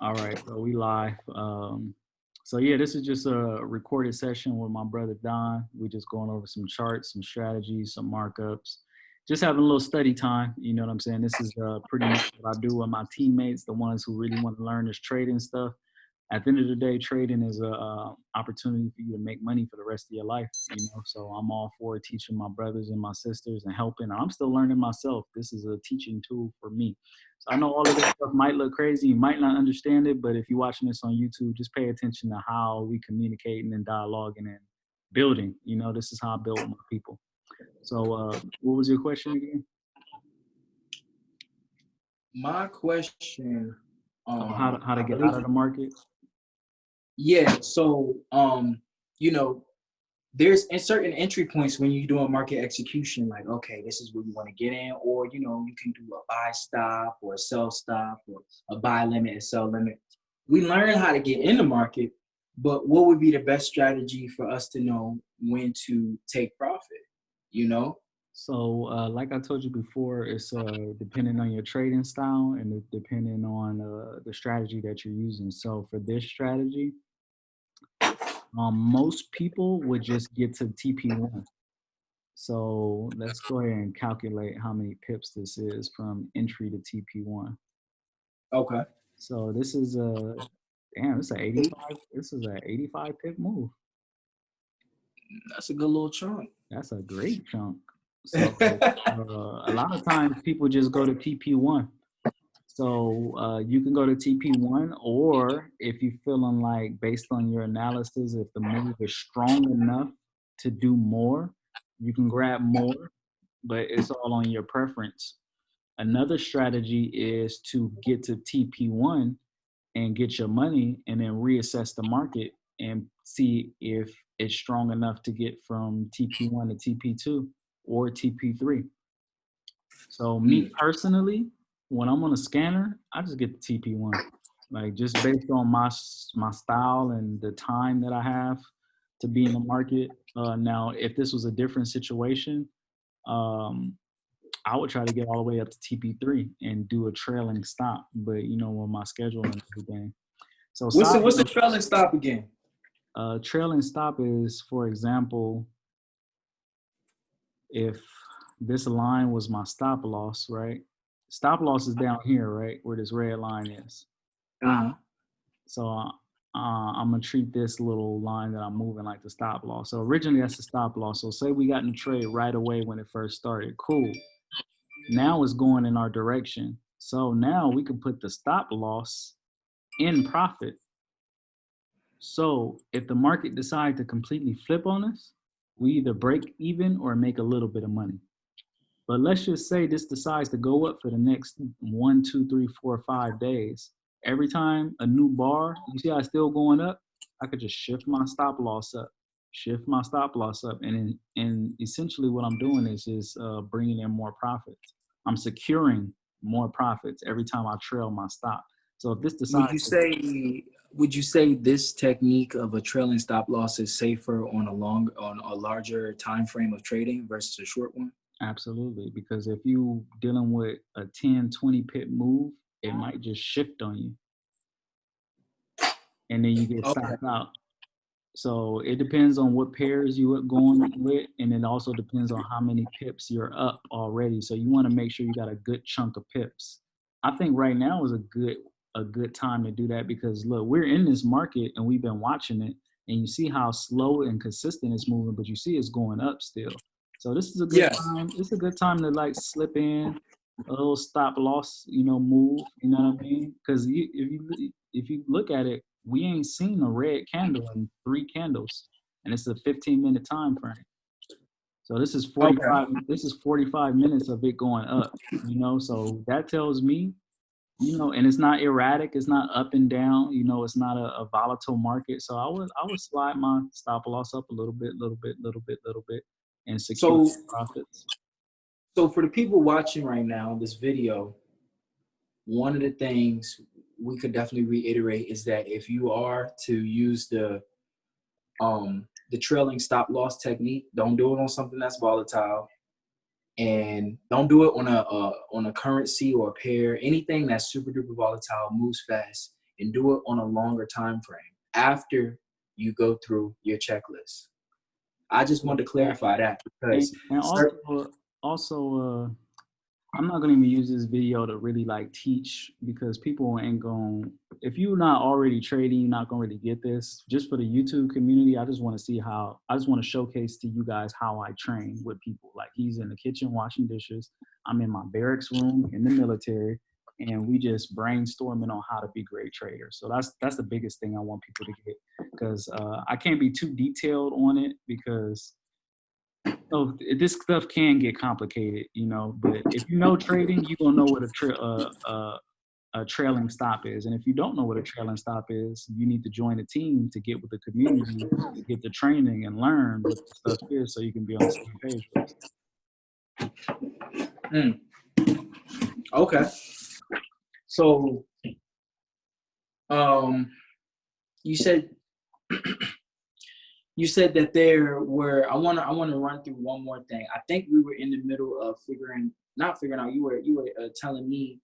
All right, so we live. Um, so yeah, this is just a recorded session with my brother Don. We're just going over some charts, some strategies, some markups, just having a little study time. You know what I'm saying? This is uh, pretty much what I do with my teammates, the ones who really want to learn this trading stuff. At the end of the day, trading is a uh, opportunity for you to make money for the rest of your life. You know, so I'm all for teaching my brothers and my sisters and helping. I'm still learning myself. This is a teaching tool for me. So I know all of this stuff might look crazy, you might not understand it, but if you're watching this on YouTube, just pay attention to how we communicating and dialoguing and building. You know, this is how I build my people. So uh, what was your question again? My question. Um, how to, how to get out of the market? Yeah. So, um, you know, there's in certain entry points when you're doing market execution, like, okay, this is where you want to get in, or, you know, you can do a buy stop or a sell stop or a buy limit and sell limit. We learn how to get in the market, but what would be the best strategy for us to know when to take profit, you know? So, uh, like I told you before, it's uh, depending on your trading style and depending on uh, the strategy that you're using. So, for this strategy, um, most people would just get to TP1. So let's go ahead and calculate how many pips this is from entry to TP1. Okay. So this is a, damn, it's an 85, this is an 85 pip move. That's a good little chunk. That's a great chunk. So uh, a lot of times people just go to TP1 so uh, you can go to TP1, or if you're feeling like, based on your analysis, if the move is strong enough to do more, you can grab more, but it's all on your preference. Another strategy is to get to TP1 and get your money and then reassess the market and see if it's strong enough to get from TP1 to TP2 or TP3. So me hmm. personally, when I'm on a scanner, I just get the TP1. Like just based on my my style and the time that I have to be in the market. Uh, now, if this was a different situation, um, I would try to get all the way up to TP3 and do a trailing stop. But you know, with my schedule and everything. So what's the, what's the trailing stop again? Uh, trailing stop is, for example, if this line was my stop loss, right? Stop loss is down here, right? Where this red line is. Uh-huh. So uh, uh, I'm gonna treat this little line that I'm moving like the stop loss. So originally that's the stop loss. So say we got in the trade right away when it first started. Cool. Now it's going in our direction. So now we can put the stop loss in profit. So if the market decides to completely flip on us, we either break even or make a little bit of money. But let's just say this decides to go up for the next one, two, three, four, five days. Every time a new bar, you see how it's still going up, I could just shift my stop loss up, shift my stop loss up. And, and essentially what I'm doing is just uh, bringing in more profits. I'm securing more profits every time I trail my stop. So if this decides- Would you say, would you say this technique of a trailing stop loss is safer on a long, on a larger time frame of trading versus a short one? Absolutely, because if you dealing with a 10, 20 pip move, it mm-hmm. might just shift on you. And then you get okay. stopped out. So it depends on what pairs you are going with, and it also depends on how many pips you're up already. So you want to make sure you got a good chunk of pips. I think right now is a good a good time to do that because look, we're in this market and we've been watching it, and you see how slow and consistent it's moving, but you see it's going up still. So this is a good yeah. time. It's a good time to like slip in a little stop loss, you know, move. You know what I mean? Because if you if you look at it, we ain't seen a red candle in three candles, and it's a 15 minute time frame. So this is 45. Okay. This is 45 minutes of it going up. You know, so that tells me, you know, and it's not erratic. It's not up and down. You know, it's not a, a volatile market. So I would I would slide my stop loss up a little bit, little bit, little bit, little bit and secure so, profits. So for the people watching right now, this video, one of the things we could definitely reiterate is that if you are to use the um the trailing stop loss technique, don't do it on something that's volatile, and don't do it on a uh, on a currency or a pair. Anything that's super duper volatile moves fast. and do it on a longer time frame after you go through your checklist. I just wanted to clarify that because and, and also, also uh, I'm not gonna even use this video to really like teach because people ain't going if you're not already trading, you're not gonna really get this. Just for the YouTube community, I just want to see how I just want to showcase to you guys how I train with people. Like he's in the kitchen washing dishes. I'm in my barracks room in the military, and we just brainstorming on how to be great traders. So that's that's the biggest thing I want people to get because uh, I can't be too detailed on it because so this stuff can get complicated, you know. But if you know trading, you gonna know what a, tra- uh, uh, a trailing stop is, and if you don't know what a trailing stop is, you need to join a team to get with the community, to get the training and learn what the stuff is, so you can be on the same page. Mm. Okay. So, um, you said you said that there were i want to i want to run through one more thing. I think we were in the middle of figuring not figuring out you were you were uh, telling me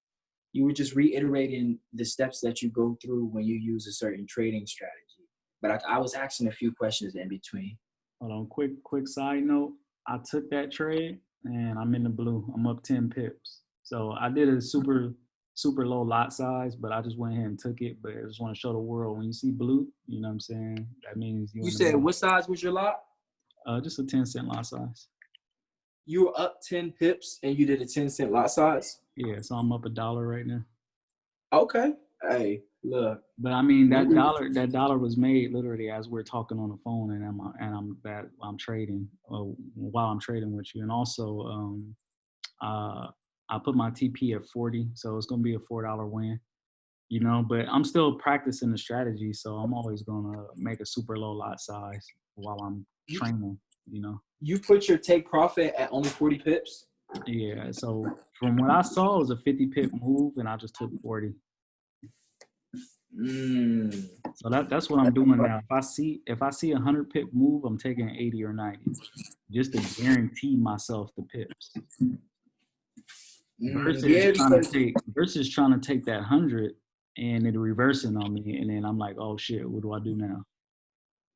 you were just reiterating the steps that you go through when you use a certain trading strategy. But i, I was asking a few questions in between. Hold on quick quick side note. I took that trade and i'm in the blue. I'm up 10 pips. So i did a super super low lot size, but I just went ahead and took it. But I just want to show the world when you see blue, you know what I'm saying? That means you. You said what size was your lot? Uh, just a 10 cent lot size. You were up 10 pips and you did a 10 cent lot size? Yeah, so I'm up a dollar right now. Okay. Hey, look. But I mean that dollar that dollar was made literally as we're talking on the phone and I'm and I'm that I'm trading uh, while I'm trading with you. And also um uh I put my TP at 40, so it's gonna be a four dollar win. You know, but I'm still practicing the strategy, so I'm always gonna make a super low lot size while I'm training. You know. You put your take profit at only 40 pips. Yeah. So from what I saw, it was a 50 pip move, and I just took 40. Mm. So that that's what I'm doing now. If I see if I see a hundred pip move, I'm taking 80 or 90, just to guarantee myself the pips. Mm, versus yeah, trying to take versus trying to take that hundred and it reversing on me, and then I'm like, oh shit, what do I do now?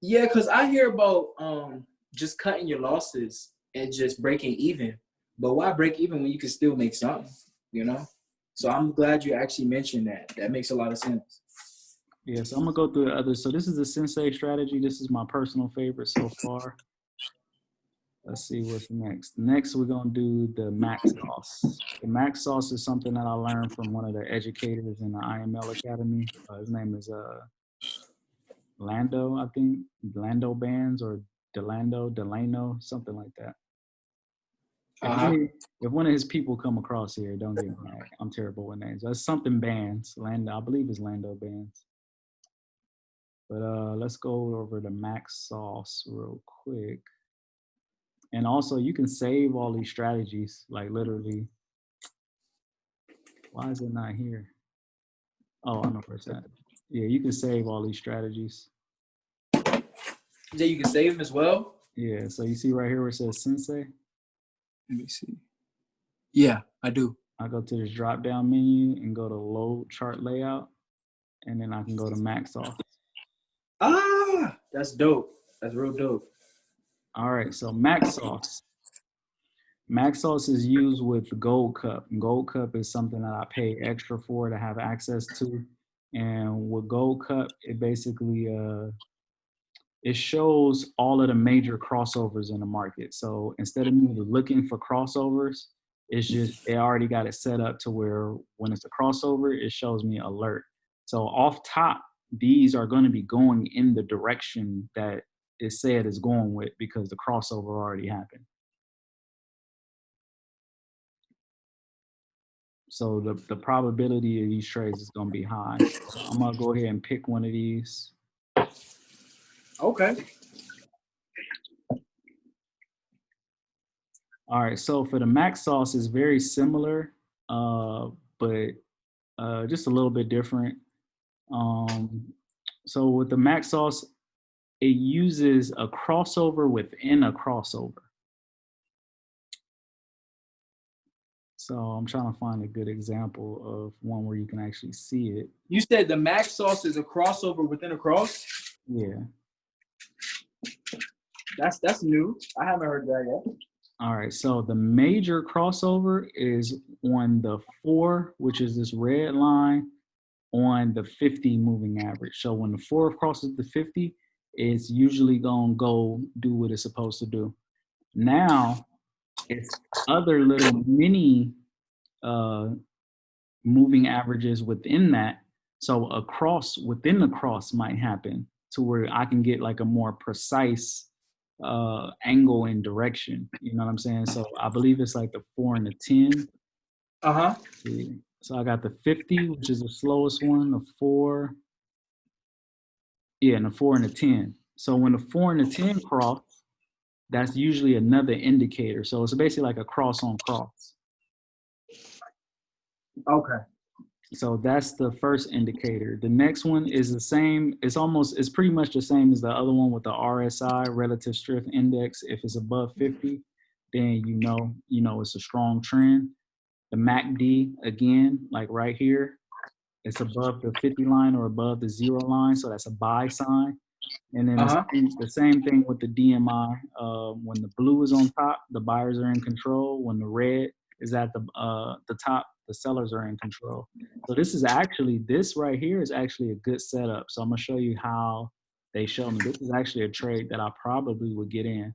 Yeah, cause I hear about um just cutting your losses and just breaking even. But why break even when you can still make something? You know. So I'm glad you actually mentioned that. That makes a lot of sense. Yeah, so I'm gonna go through the others. So this is the sensei strategy. This is my personal favorite so far. Let's see what's next. Next, we're gonna do the max sauce. The max sauce is something that I learned from one of the educators in the IML Academy. Uh, his name is uh, Lando, I think. Lando Bands or Delando, Delano, something like that. If, uh-huh. if, one of his people come across here, don't get me mad. I'm terrible with names. That's something bands. Lando, I believe it's Lando Bands. But uh, let's go over the max sauce real quick. And also you can save all these strategies, like literally. Why is it not here? Oh, I know for a second. Yeah, you can save all these strategies. Yeah, you can save them as well? Yeah, so you see right here where it says Sensei? Let me see. Yeah, I do. I go to this drop down menu and go to load chart layout, and then I can go to max off. Ah, that's dope. That's real dope. All right, so mac sauce. Mac sauce is used with Gold Cup. Gold Cup is something that I pay extra for to have access to. And with Gold Cup, it basically uh, it shows all of the major crossovers in the market. So instead of me looking for crossovers, it's just they already got it set up to where when it's a crossover, it shows me alert. So off top, these are going to be going in the direction that is said is going with because the crossover already happened. So the, the probability of these trades is gonna be high. So I'm gonna go ahead and pick one of these. Okay. All right, so for the max sauce is very similar, uh, but uh, just a little bit different. Um, so with the max sauce, it uses a crossover within a crossover. So I'm trying to find a good example of one where you can actually see it. You said the mac sauce is a crossover within a cross. Yeah. That's that's new. I haven't heard that yet. All right. So the major crossover is on the four, which is this red line on the 50 moving average. So when the four crosses the 50, it's usually gonna go do what it's supposed to do. Now it's other little mini uh, moving averages within that. So a cross within the cross might happen to where I can get like a more precise uh, angle and direction. You know what I'm saying? So I believe it's like the four and the 10. Uh huh. So I got the 50, which is the slowest one, the four. Yeah, and a four and a 10. So when the four and the 10 cross, that's usually another indicator. So it's basically like a cross on cross. Okay. So that's the first indicator. The next one is the same. It's almost, it's pretty much the same as the other one with the RSI, relative strength index. If it's above 50, then you know, you know, it's a strong trend. The MACD, again, like right here, it's above the 50 line or above the zero line. So that's a buy sign. And then Uh-huh. the, same, the same thing with the DMI. Uh, when the blue is on top, the buyers are in control. When the red is at the uh, the top, the sellers are in control. So this is actually this right here is actually a good setup. So I'm gonna show you how they show me. This is actually a trade that I probably would get in.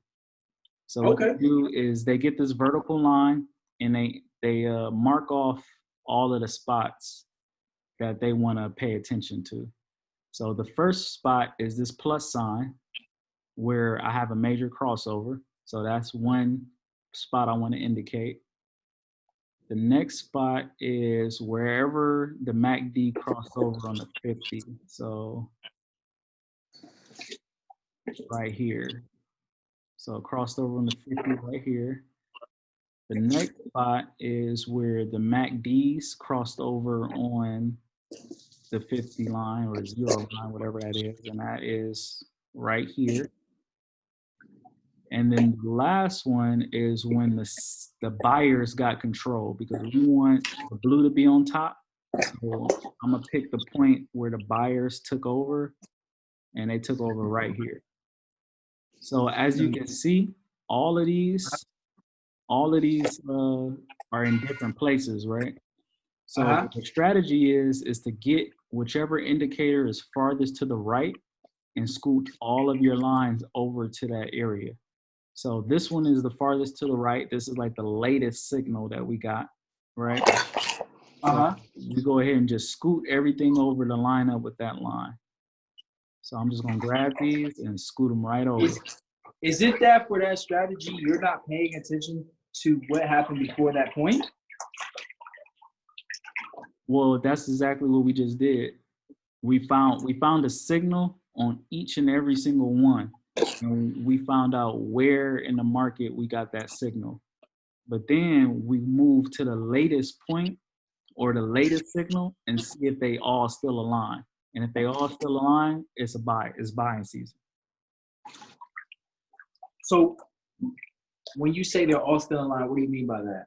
So what Okay. they do is they get this vertical line and they they uh, mark off all of the spots that they want to pay attention to. So the first spot is this plus sign where I have a major crossover. So that's one spot I want to indicate. The next spot is wherever the MACD crossover on the 50. So right here. So crossed over on the 50 right here. The next spot is where the MACDs crossed over on the 50 line or zero line, whatever that is, and that is right here. And then the last one is when the the buyers got control because we want the blue to be on top. So I'm gonna pick the point where the buyers took over, and they took over right here. So as you can see, all of these, all of these uh, are in different places, right? So Uh-huh. the strategy is is to get whichever indicator is farthest to the right and scoot all of your lines over to that area. So this one is the farthest to the right. This is like the latest signal that we got, right? Uh huh. We go ahead and just scoot everything over to line up with that line. So I'm just gonna grab these and scoot them right over. Is, is it that for that strategy you're not paying attention to what happened before that point? Well, that's exactly what we just did. We found we found a signal on each and every single one. And we found out where in the market we got that signal. But then we moved to the latest point or the latest signal and see if they all still align. And if they all still align, it's a buy, it's buying season. So when you say they're all still aligned, what do you mean by that?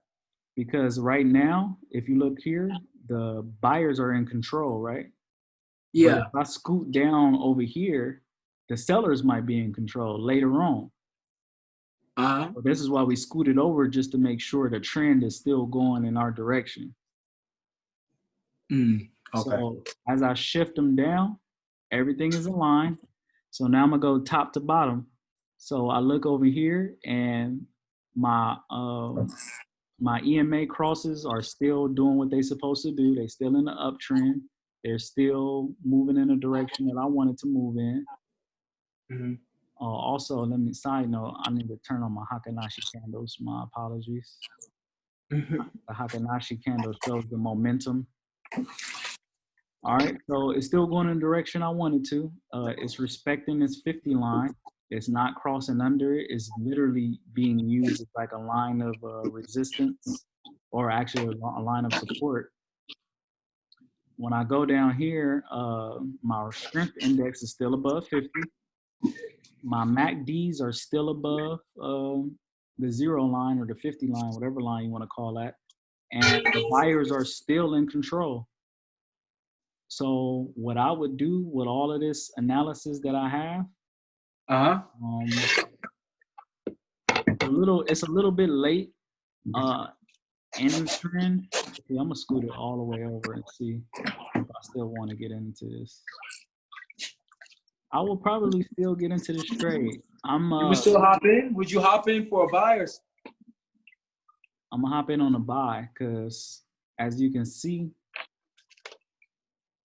Because right now, if you look here, the buyers are in control, right? But Yeah. if I scoot down over here, the sellers might be in control later on. Uh-huh. So this is why we scooted over just to make sure the trend is still going in our direction. Mm, okay. So as I shift them down, everything is aligned. So now I'm gonna go top to bottom. So I look over here and my um, my EMA crosses are still doing what they're supposed to do. They're still in the uptrend. They're still moving in the direction that I wanted to move in. Mhm. Uh, also, let me side note, I need to turn on my Hakanashi candles. My apologies. Mhm. The Hakanashi candle shows the momentum. All right, so it's still going in the direction I wanted to. Uh, it's respecting its 50 line. It's not crossing under it. It's literally being used as like a line of uh, resistance or actually a, line of support. When I go down here, uh, my strength index is still above 50. My MACDs are still above um, the zero line or the 50 line, whatever line you want to call that. and the buyers are still in control. So what I would do with all of this analysis that I have, Uh huh. um, a little, it's a little bit late uh, in the I'm gonna scoot it all the way over and see if I still want to get into this. I will probably still get into this trade. I'm You uh, would still hop in? Would you hop in for a buy or? I'm gonna hop in on a buy because as you can see,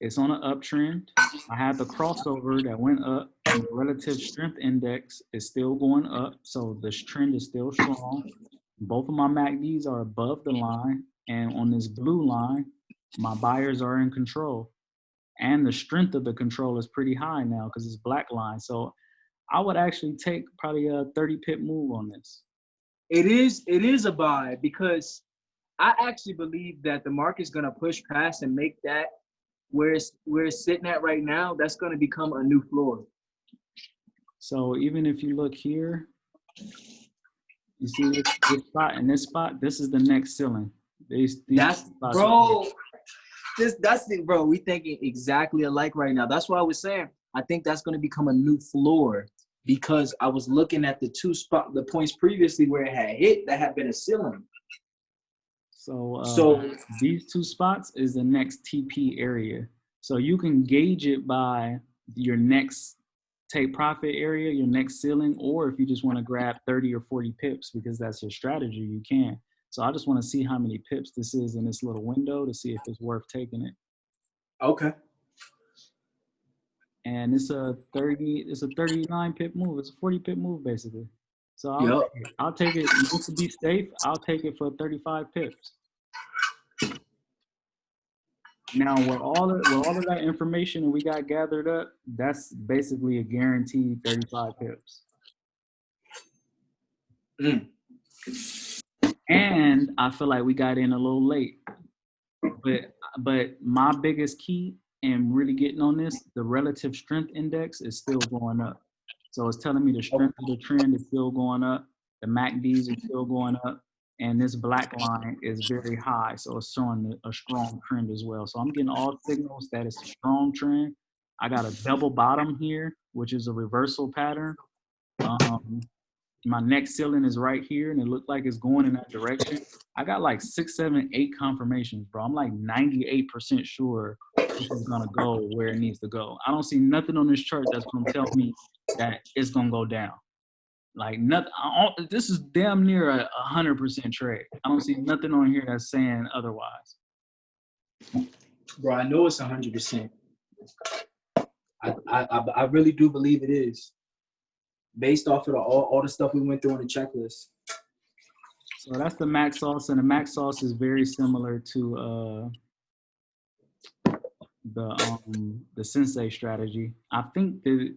it's on an uptrend. I had the crossover that went up. And the relative strength index is still going up, so this trend is still strong. Both of my MACDs are above the line, and on this blue line, my buyers are in control. And the strength of the control is pretty high now because it's black line. So I would actually take probably a 30 pip move on this. It is it is a buy because I actually believe that the market's gonna push past and make that where it's where it's sitting at right now, that's gonna become a new floor. So even if you look here, you see this, this spot and this spot, this is the next ceiling. These, these That's bro. This that's it, bro. We thinking exactly alike right now. That's why I was saying I think that's gonna become a new floor because I was looking at the two spot the points previously where it had hit that had been a ceiling. So, uh, So these two spots is the next TP area. So you can gauge it by your next take profit area, your next ceiling, or if you just want to grab 30 or 40 pips because that's your strategy, you can. So I just want to see how many pips this is in this little window to see if it's worth taking it. okay. And it's a 30, it's a 39 pip move. It's a 40 pip move basically. So I'll, Yep. take it. I'll take it just to be safe. I'll take it for 35 pips. Now, with all of with all of that information that we got gathered up, that's basically a guaranteed 35 pips. Mm. And I feel like we got in a little late. But but my biggest key in really getting on this, the relative strength index is still going up. So it's telling me the strength of the trend is still going up, the MACDs are still going up, and this black line is very high. So it's showing a strong trend as well. So I'm getting all signals that it's a strong trend. I got a double bottom here, which is a reversal pattern. Um, my next ceiling is right here and it looked like it's going in that direction. I got like six, seven, eight confirmations, bro. I'm like 98% sure this is gonna go where it needs to go. I don't see nothing on this chart that's gonna tell me that it's gonna go down. Like nothing. This is damn near a a hundred percent trade. I don't see nothing on here that's saying otherwise. Bro, I know it's hundred percent. I, I I I really do believe it is. Based off of the, all, all the stuff we went through on the checklist. So that's the mac sauce, and the mac sauce is very similar to uh, the um, the sensei strategy. I think the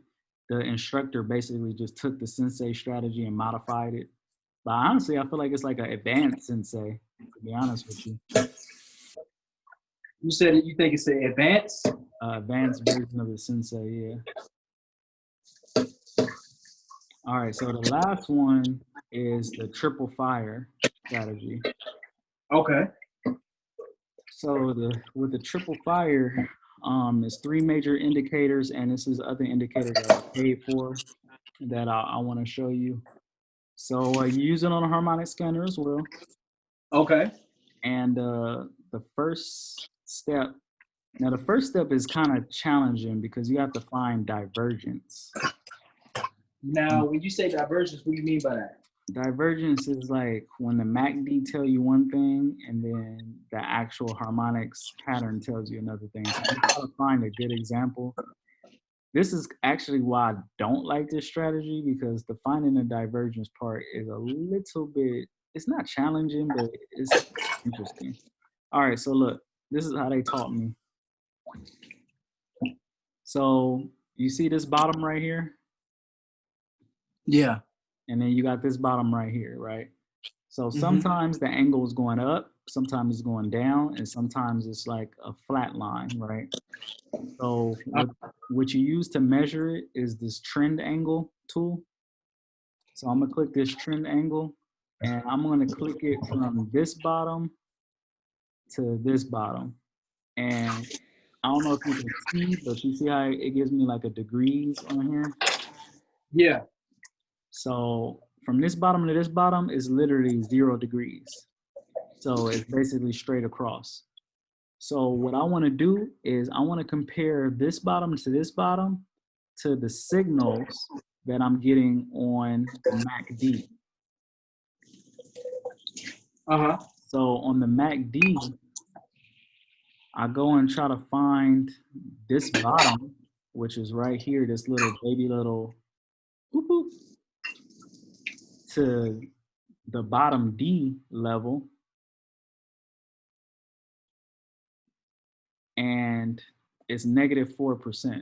the instructor basically just took the sensei strategy and modified it. But honestly, I feel like it's like an advanced sensei. To be honest with you, You said you think it's an advanced. uh, advanced version of the sensei. Yeah. All right. So the last one is the triple fire strategy. Okay. So the with the triple fire, um, there's three major indicators, and this is other indicators that I paid for that I, I want to show you. So uh, you use it on a harmonic scanner as well. Okay. And uh, the first step, now the first step is kind of challenging because you have to find divergence. Now, when you say divergence, what do you mean by that? Divergence is like when the MACD tell you one thing and then the actual harmonics pattern tells you another thing. So I'm trying to find a good example. This is actually why I don't like this strategy because the finding the divergence part is a little bit, it's not challenging, but it's interesting. All right, so look, this is how they taught me. So you see this bottom right here? Yeah. and then you got this bottom right here, right? So Mhm. sometimes the angle is going up, sometimes it's going down, and sometimes it's like a flat line, right? So what, what you use to measure it is this trend angle tool. So I'm gonna click this trend angle, and I'm gonna click it from this bottom to this bottom. And I don't know if you can see, but you see how it gives me like a degrees on here? Yeah. So from this bottom to this bottom is literally zero degrees. So it's basically straight across. So what I wanna do is I wanna compare this bottom to this bottom to the signals that I'm getting on the MACD. Uh-huh. So on the MACD, I go and try to find this bottom, which is right here, this little baby little to the bottom D level. And it's negative 4%.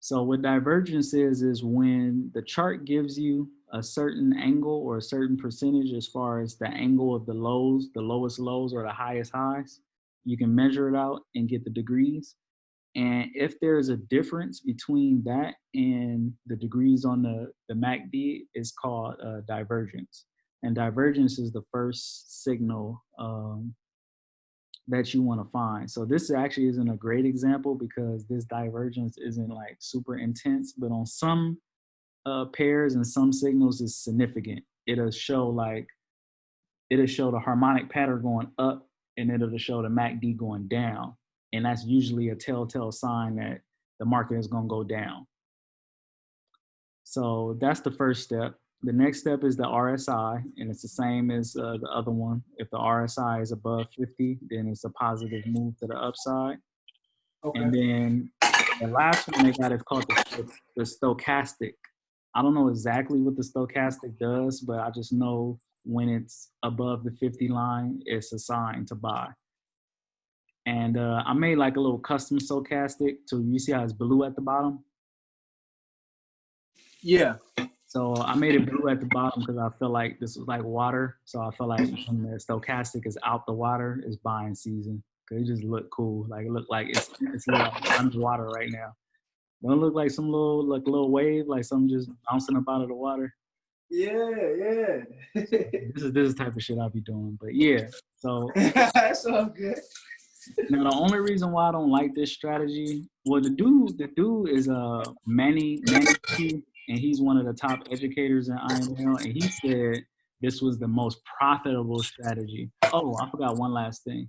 So what divergence is, is when the chart gives you a certain angle or a certain percentage as far as the angle of the lows, the lowest lows or the highest highs, you can measure it out and get the degrees. And if there's a difference between that and the degrees on the, the MACD, it's called uh, divergence. And divergence is the first signal um, that you want to find. So this actually isn't a great example because this divergence isn't like super intense, but on some uh, pairs and some signals is significant. It'll show like, it'll show the harmonic pattern going up and it'll show the MACD going down. And that's usually a telltale sign that the market is gonna go down. So that's the first step. The next step is the RSI, and it's the same as uh, the other one. If the RSI is above 50, then it's a positive move to the upside. Okay. And then the last one they got is called the, the stochastic. I don't know exactly what the stochastic does, but I just know when it's above the 50 line, it's a sign to buy. And uh, I made like a little custom stochastic. So you see how it's blue at the bottom? Yeah. So I made it blue at the bottom because I feel like this was like water. So I feel like when the stochastic is out the water, it's buying season. Cause it just look cool. Like it look like it's it's like underwater right now. Don't look like some little like little wave, like something just bouncing up out of the water. Yeah, yeah. This is this is the type of shit I'll be doing. But yeah, so That's all good. Now the only reason why I don't like this strategy, well, the dude, the dude is uh Manny Manny and he's one of the top educators in IML, and he said this was the most profitable strategy. Oh, I forgot one last thing.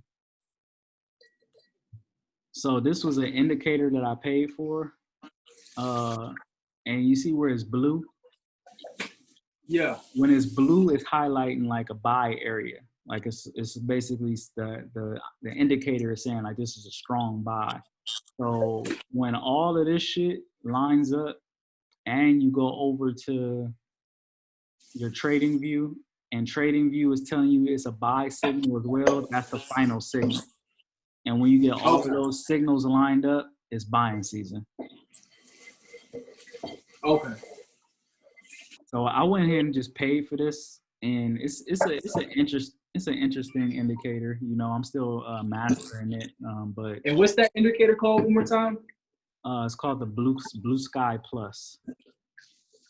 So this was an indicator that I paid for, uh, and you see where it's blue. Yeah. When it's blue, it's highlighting like a buy area. Like it's it's basically the the the indicator is saying like this is a strong buy. So when all of this shit lines up, and you go over to your trading view, and trading view is telling you it's a buy signal as well, that's the final signal. And when you get all of those signals lined up, it's buying season. Okay. So I went ahead and just paid for this, and it's it's a it's an interest it's an interesting indicator. You know, I'm still uh, mastering it, um, but And what's that indicator called one more time? uh, it's called the Blue Blue Sky Plus.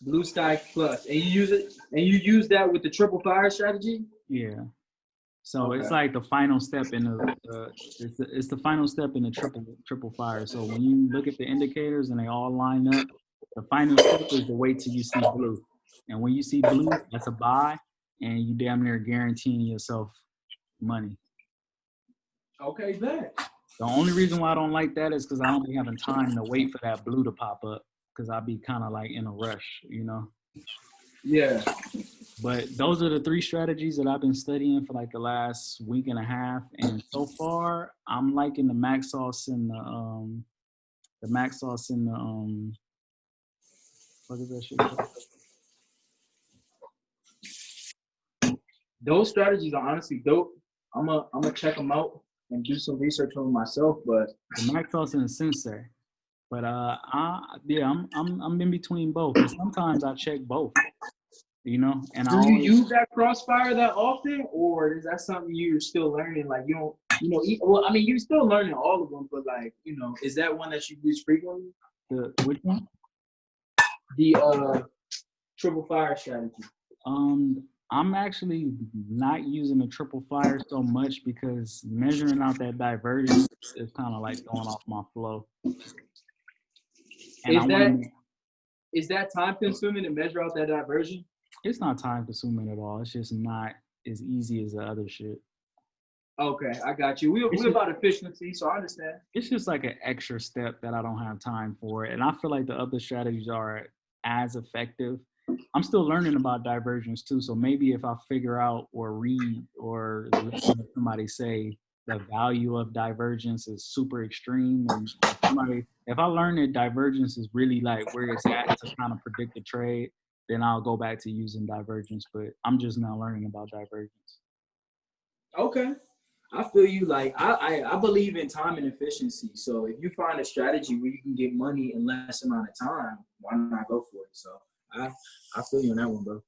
Blue Sky And you use it and you use that with the triple fire strategy? Yeah. So it's like the final step in the, uh, it's, the it's the final step in the triple triple fire. So when you look at the indicators and they all line up, the final step is to wait till you see blue. And when you see blue, that's a buy, and you damn near guaranteeing yourself money. Okay, bet. The only reason why I don't like that is because I don't be having time to wait for that blue to pop up because I'll be kind of like in a rush, you know. Yeah. But those are the three strategies that I've been studying for like the last week and a half, and so far I'm liking the max sauce and the um the max sauce and the um what is that shit? Those strategies are honestly dope. I'm gonna I'm gonna check them out and do some research on myself, but sauce and sensei. But uh, I yeah, I'm I'm I'm in between both. And sometimes I check both, you know. And I do you always, use that crossfire that often, or is that something you're still learning? Like you don't, you know, well, I mean, you're still learning all of them, but like, you know, is that one that you use frequently? the which one? The uh triple fire strategy. Um, I'm actually not using the triple fire so much because measuring out that divergence is kind of like going off my flow. And Is I wanna that- Is that time consuming to measure out that diversion? it's not time consuming at all. It's just not as easy as the other shit. Okay, I got you. We, we're about efficiency, so I understand. It's just like an extra step that I don't have time for. And I feel like the other strategies are as effective. I'm still learning about divergence too. So maybe if I figure out or read or listen to somebody say the value of divergence is super extreme and if somebody if I learn that divergence is really like where it's at to kind of predict the trade, then I'll go back to using divergence. But I'm just now learning about divergence. Okay. I feel you. Like I, I, I believe in time and efficiency. So if you find a strategy where you can get money in less amount of time, why not go for it? So I, I feel you on that one, bro.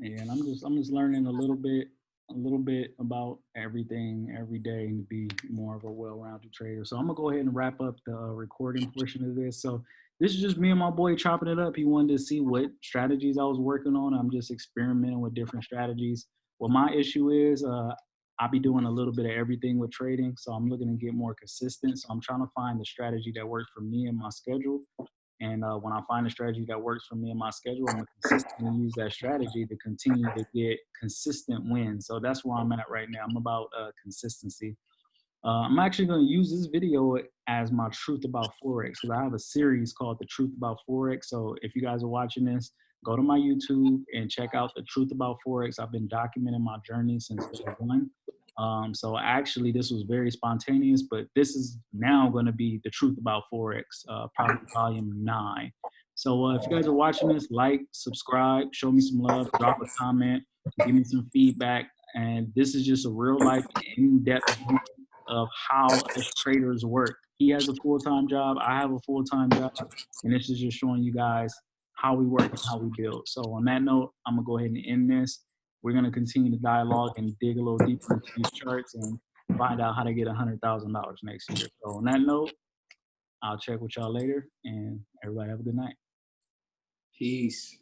and I'm just I'm just learning a little bit a little bit about everything every day and to be more of a well-rounded trader. So I'm gonna go ahead and wrap up the uh, recording portion of this. So this is just me and my boy chopping it up. He wanted to see what strategies I was working on. I'm just experimenting with different strategies. Well, my issue is, uh, I'll be doing a little bit of everything with trading. So I'm looking to get more consistent. So I'm trying to find the strategy that works for me and my schedule. And uh, when I find a strategy that works for me and my schedule, I'm consistently use that strategy to continue to get consistent wins. So that's where I'm at right now. I'm about uh, consistency. Uh, I'm actually going to use this video as my truth about forex because I have a series called the Truth About Forex. So if you guys are watching this, go to my YouTube and check out the Truth About Forex. I've been documenting my journey since day one. Um, so actually, this was very spontaneous, but this is now going to be the truth about forex, uh, probably volume nine. So uh, if you guys are watching this, like, subscribe, show me some love, drop a comment, give me some feedback, and this is just a real life, in-depth of how us traders work. He has a full-time job, I have a full-time job, and this is just showing you guys how we work and how we build. So on that note, I'm gonna go ahead and end this we're going to continue the dialogue and dig a little deeper into these charts and find out how to get $100,000 next year. So on that note, I'll check with y'all later and everybody have a good night. Peace.